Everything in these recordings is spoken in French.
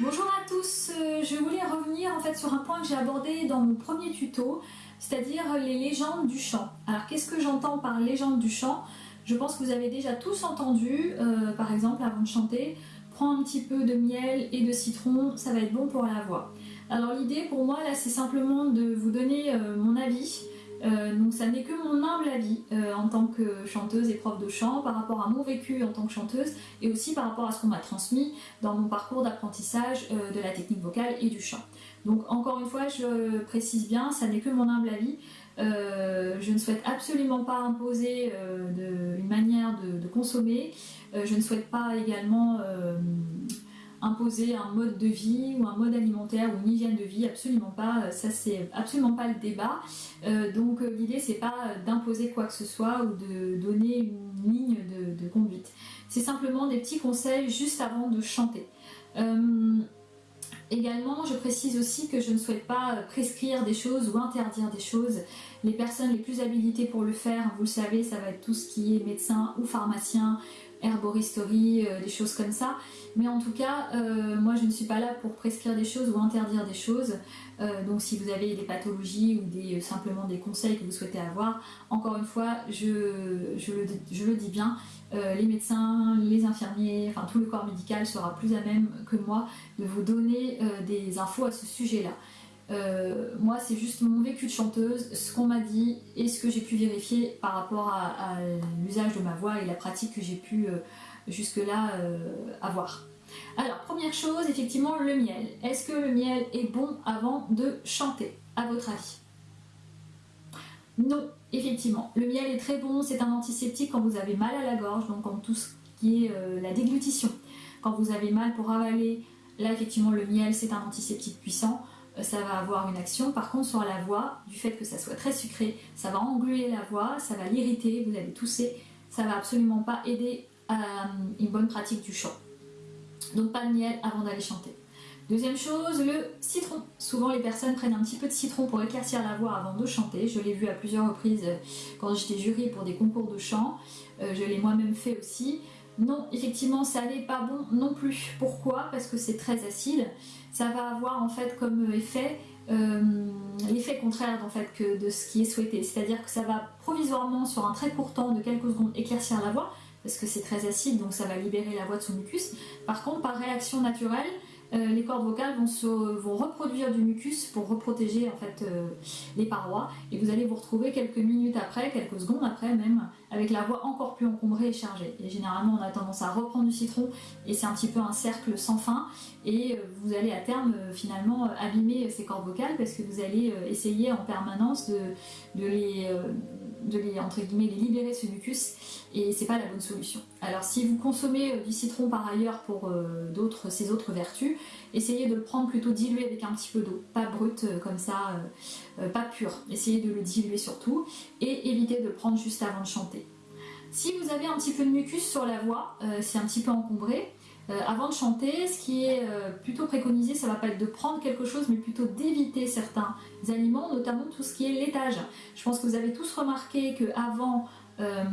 Bonjour à tous, euh, je voulais revenir en fait sur un point que j'ai abordé dans mon premier tuto, c'est-à-dire les légendes du chant. Alors qu'est-ce que j'entends par légende du chant? Je pense que vous avez déjà tous entendu, euh, par exemple avant de chanter, prends un petit peu de miel et de citron, ça va être bon pour la voix. Alors l'idée pour moi là c'est simplement de vous donner euh, mon avis, euh, donc ça n'est que mon humble avis euh, en tant que chanteuse et prof de chant par rapport à mon vécu en tant que chanteuse et aussi par rapport à ce qu'on m'a transmis dans mon parcours d'apprentissage euh, de la technique vocale et du chant. Donc encore une fois je précise bien, ça n'est que mon humble avis. je ne souhaite absolument pas imposer une manière de, de consommer. je ne souhaite pas également imposer un mode de vie ou un mode alimentaire ou une hygiène de vie, absolument pas, ça c'est absolument pas le débat. Euh, donc euh, l'idée c'est pas d'imposer quoi que ce soit ou de donner une ligne de, conduite. C'est simplement des petits conseils juste avant de chanter. Euh, également, je précise aussi que je ne souhaite pas prescrire des choses ou interdire des choses. Les personnes les plus habilitées pour le faire, vous le savez, ça va être tout ce qui est médecin ou pharmacien, herboristerie, des choses comme ça. Mais en tout cas, euh, moi je ne suis pas là pour prescrire des choses ou interdire des choses. Euh, donc si vous avez des pathologies ou simplement des conseils que vous souhaitez avoir, encore une fois, je, le, dis bien, euh, les médecins, les infirmiers, enfin tout le corps médical sera plus à même que moi de vous donner des infos à ce sujet-là. Moi, c'est juste mon vécu de chanteuse, ce qu'on m'a dit et ce que j'ai pu vérifier par rapport à, l'usage de ma voix et la pratique que j'ai pu jusque-là avoir. Alors, première chose, effectivement, le miel. Est-ce que le miel est bon avant de chanter, à votre avis? Non, effectivement. Le miel est très bon, c'est un antiseptique quand vous avez mal à la gorge, donc en tout ce qui est euh, la déglutition. Quand vous avez mal pour avaler, là, effectivement, le miel, c'est un antiseptique puissant euh, ça va avoir une action. Par contre, sur la voix, du fait que ça soit très sucré, ça va engluer la voix, ça va l'irriter, vous allez tousser. Ça va absolument pas aider à euh, une bonne pratique du chant. Donc pas de miel avant d'aller chanter. Deuxième chose, le citron. Souvent les personnes prennent un petit peu de citron pour éclaircir la voix avant de chanter. Je l'ai vu à plusieurs reprises euh, quand j'étais jury pour des concours de chant. Euh, je l'ai moi-même fait aussi. Non, effectivement, ça n'est pas bon non plus. Pourquoi? Parce que c'est très acide. Ça va avoir en fait comme effet euh, l'effet contraire en fait que de ce qui est souhaité. C'est-à-dire que ça va provisoirement sur un très court temps de quelques secondes éclaircir la voix, parce que c'est très acide, donc ça va libérer la voix de son mucus. Par contre, par réaction naturelle, euh, les cordes vocales vont, reproduire du mucus pour reprotéger en fait euh, les parois et vous allez vous retrouver quelques minutes après, quelques secondes après même, avec la voix encore plus encombrée et chargée. Et généralement on a tendance à reprendre du citron et c'est un petit peu un cercle sans fin et euh, vous allez à terme finalement abîmer ces cordes vocales parce que vous allez essayer en permanence de les de les, entre guillemets, les libérer ce mucus et c'est pas la bonne solution. Alors si vous consommez euh, du citron par ailleurs pour euh, d'autres ses autres vertus, essayez de le prendre plutôt dilué avec un petit peu d'eau, pas brut euh, comme ça, pas pur. Essayez de le diluer surtout et évitez de le prendre juste avant de chanter. Si vous avez un petit peu de mucus sur la voix, c'est un petit peu encombré, avant de chanter, ce qui est euh, plutôt préconisé, ça va pas être de prendre quelque chose, mais plutôt d'éviter certains aliments, notamment tout ce qui est laitage. Je pense que vous avez tous remarqué que avant euh,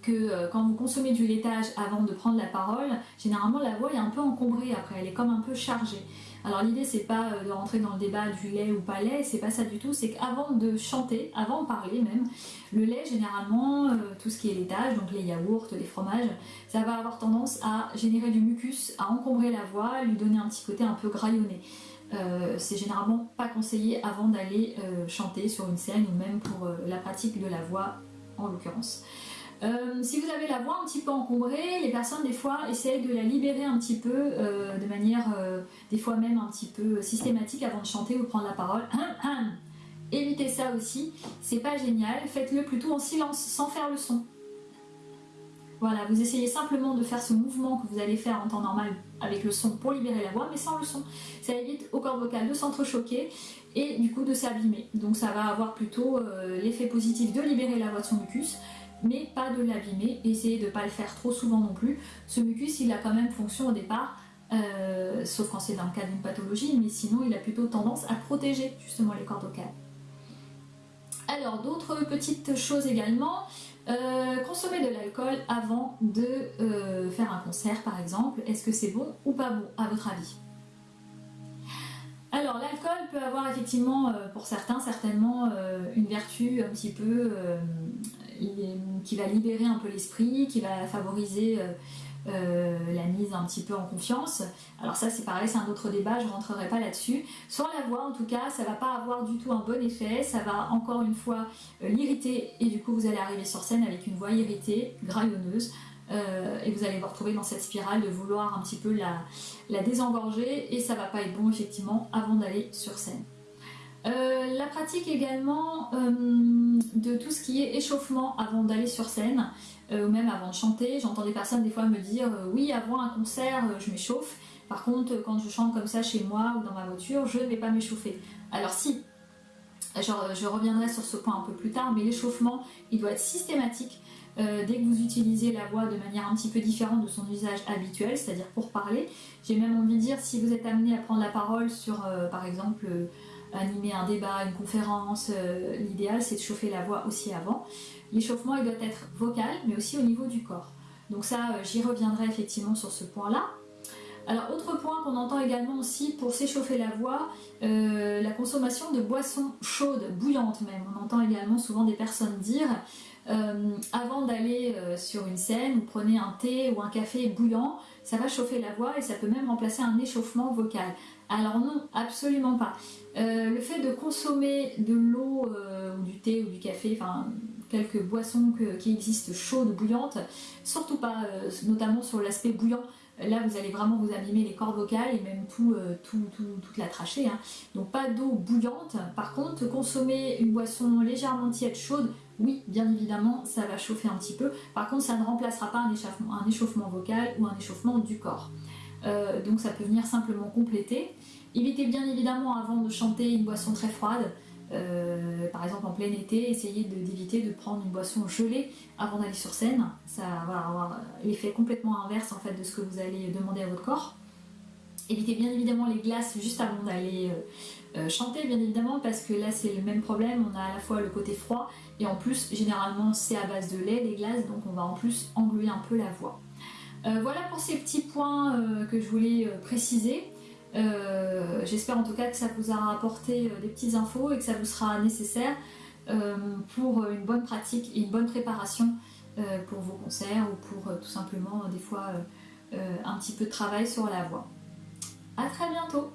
que quand vous consommez du laitage avant de prendre la parole, généralement la voix est un peu encombrée après, elle est comme un peu chargée. Alors l'idée c'est pas euh, de rentrer dans le débat du lait ou pas lait, c'est pas ça du tout, c'est qu'avant de chanter, avant de parler même, le lait généralement, euh, tout ce qui est laitage, donc les yaourts, les fromages, ça va avoir tendance à générer du mucus, à encombrer la voix, lui donner un petit côté un peu graillonné. Euh, c'est généralement pas conseillé avant d'aller chanter sur une scène ou même pour la pratique de la voix en l'occurrence. Euh, si vous avez la voix un petit peu encombrée, les personnes des fois essayent de la libérer un petit peu euh, de manière euh, des fois même un petit peu systématique avant de chanter ou de prendre la parole. Évitez ça aussi, c'est pas génial, faites-le plutôt en silence, sans faire le son. Voilà, vous essayez simplement de faire ce mouvement que vous allez faire en temps normal avec le son pour libérer la voix, mais sans le son. Ça évite au corps vocal de s'entrechoquer et du coup de s'abîmer. Donc ça va avoir plutôt l'effet positif de libérer la voix de son mucus mais pas de l'abîmer. Essayez de ne pas le faire trop souvent non plus. Ce mucus, il a quand même fonction au départ, euh, sauf quand c'est dans le cas d'une pathologie, mais sinon il a plutôt tendance à protéger justement les cordes vocales. Alors d'autres petites choses également, consommer de l'alcool avant de faire un concert par exemple, est-ce que c'est bon ou pas bon à votre avis? Alors l'alcool peut avoir effectivement pour certains certainement une vertu un petit peu qui va libérer un peu l'esprit, qui va favoriser euh, euh, la mise un petit peu en confiance. Alors ça c'est pareil, c'est un autre débat, je ne rentrerai pas là-dessus. Sans la voix en tout cas, ça va pas avoir du tout un bon effet, ça va encore une fois euh, l'irriter et du coup vous allez arriver sur scène avec une voix irritée, graillonneuse. Et vous allez vous retrouver dans cette spirale de vouloir un petit peu la, la désengorger et ça va pas être bon effectivement avant d'aller sur scène. Euh, la pratique également euh, de tout ce qui est échauffement avant d'aller sur scène euh, ou même avant de chanter. J'entends des personnes des fois me dire oui avant un concert je m'échauffe par contre quand je chante comme ça chez moi ou dans ma voiture je ne vais pas m'échauffer. Alors si, je reviendrai sur ce point un peu plus tard mais l'échauffement il doit être systématique dès que vous utilisez la voix de manière un petit peu différente de son usage habituel, c'est-à-dire pour parler. J'ai même envie de dire, si vous êtes amené à prendre la parole sur, par exemple, animer un débat, une conférence, euh, l'idéal c'est de chauffer la voix aussi avant. L'échauffement il doit être vocal mais aussi au niveau du corps. Donc ça euh, j'y reviendrai effectivement sur ce point là. Alors autre point qu'on entend également aussi pour s'échauffer la voix, euh, la consommation de boissons chaudes, bouillantes même. On entend également souvent des personnes dire avant d'aller sur une scène, vous prenez un thé ou un café bouillant, ça va chauffer la voix et ça peut même remplacer un échauffement vocal. Alors non, absolument pas. Euh, le fait de consommer de l'eau euh, ou du thé ou du café, enfin quelques boissons qui existent chaudes, bouillantes, surtout pas, euh, notamment sur l'aspect bouillant, là vous allez vraiment vous abîmer les cordes vocales et même tout, toute la trachée. Hein. Donc pas d'eau bouillante, par contre consommer une boisson légèrement tiède, chaude, oui bien évidemment ça va chauffer un petit peu, par contre ça ne remplacera pas un échauffement, un échauffement vocal ou un échauffement du corps. donc ça peut venir simplement compléter. Évitez bien évidemment avant de chanter une boisson très froide, euh, par exemple en plein été, essayez d'éviter de, prendre une boisson gelée avant d'aller sur scène. Ça va avoir l'effet complètement inverse en fait de ce que vous allez demander à votre corps. Évitez bien évidemment les glaces juste avant d'aller euh, euh, chanter bien évidemment parce que là c'est le même problème, on a à la fois le côté froid et en plus généralement c'est à base de lait les glaces donc on va en plus engluer un peu la voix. voilà pour ces petits points que je voulais préciser. Euh, j'espère en tout cas que ça vous aura apporté euh, des petites infos et que ça vous sera nécessaire euh, pour une bonne pratique et une bonne préparation pour vos concerts ou pour tout simplement des fois un petit peu de travail sur la voix. A très bientôt